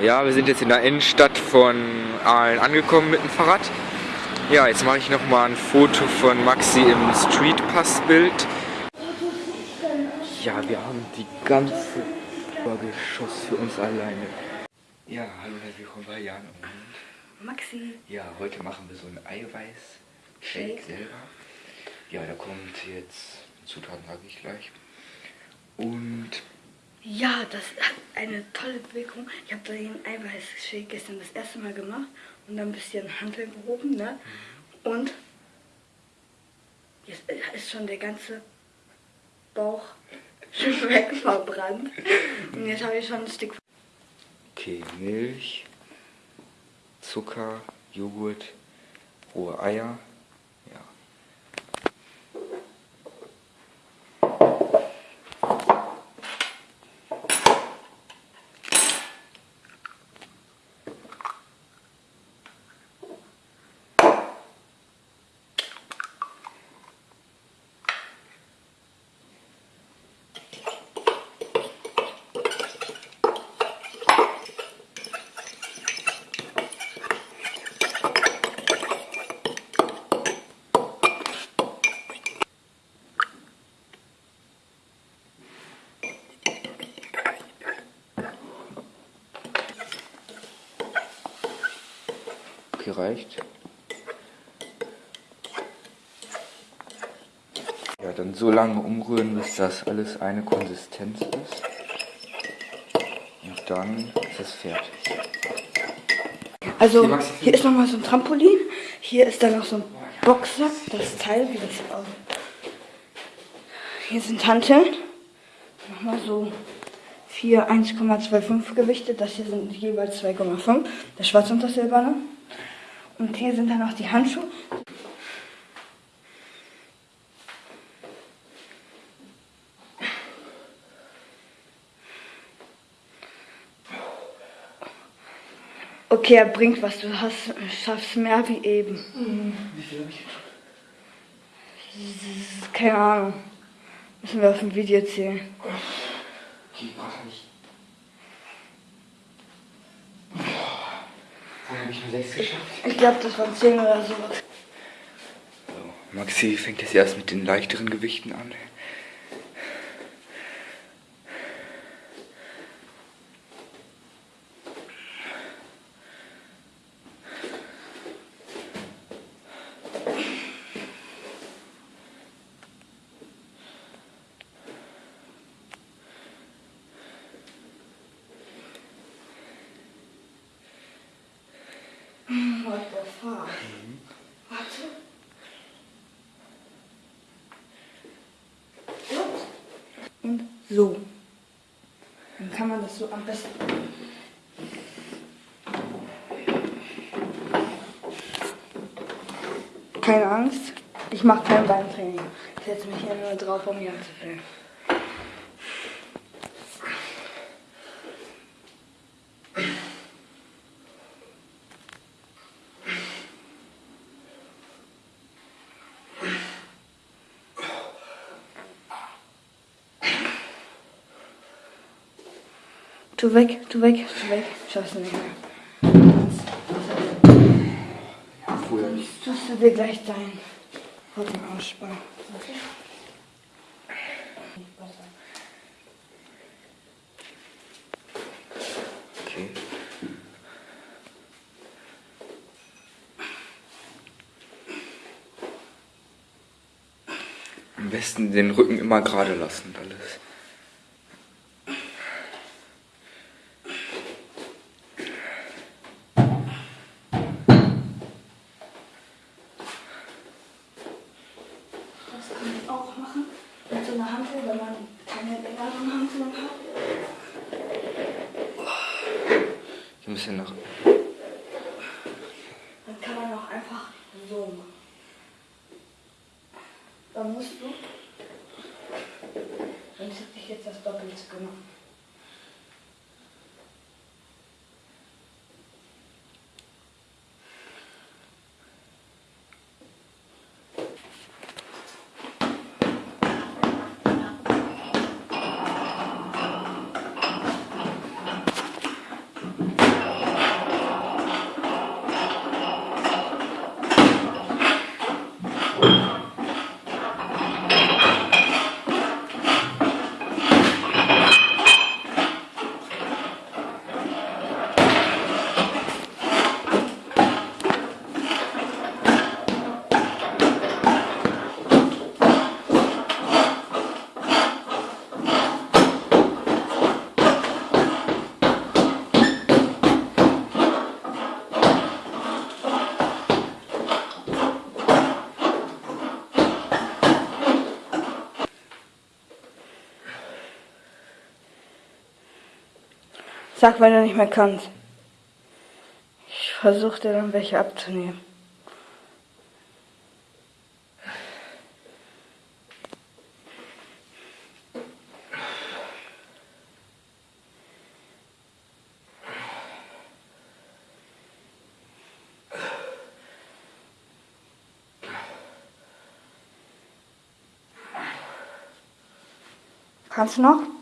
Ja, wir sind jetzt in der Innenstadt von Aalen angekommen mit dem Fahrrad. Ja, jetzt mache ich noch mal ein Foto von Maxi im Streetpass-Bild. Ja, wir haben die ganze Obergeschoss für uns alleine. Ja, hallo herzlich willkommen bei Jan und Maxi. Ja, heute machen wir so ein Eiweiß-Shake selber. Ja, da kommt jetzt Zutaten, sage ich gleich. Und Ja, das hat eine tolle Wirkung. Ich habe den Eiweißshake gestern das erste Mal gemacht und dann ein bisschen Handel gehoben, ne? Und jetzt ist schon der ganze Bauch weg verbrannt. Und jetzt habe ich schon ein Stück. okay, Milch, Zucker, Joghurt, rohe Eier. Okay, reicht. Ja, dann so lange umrühren, bis das alles eine Konsistenz ist. Und dann ist es fertig. Also Hier, ist nochmal so ein Trampolin. Hier ist dann noch so ein Boxsack, das Teil, wie das hier aussieht. Hier sind Hanteln. Nochmal so vier 1,25 Gewichte. Das hier sind jeweils 2,5. Das schwarze und das silberne. Und hier sind dann noch die Handschuhe. Okay, er bringt was. Du hast, schaffst mehr wie eben. Wie viel habe ich jetzt? Keine Ahnung. Müssen wir auf dem Video zählen. Okay, warte nicht. Habe ich nur 6 geschafft. Ich glaube, das waren 10 oder so. So, Maxi fängt jetzt erst mit den leichteren Gewichten an. Und so. Dann kann man das so am besten. Keine Angst, ich mache kein Beintraining. Ich setze mich hier nur drauf, um hier anzufüllen. Tu weg, tu weg, tu weg. Du nicht mehr. Vorher Sonst tust du dir gleich deinen Rücken ausspannen. Okay? Am besten den Rücken immer gerade lassen alles. Auch machen mit so einer Hantel, wenn man keine längeren Hanteln hat. Ein bisschen nach. Dann kann man auch einfach so machen. Dann musst du, sonst hätte ich jetzt das Doppelte gemacht. Sag, wenn du nicht mehr kannst. Ich versuche dir dann welche abzunehmen. Kannst du noch?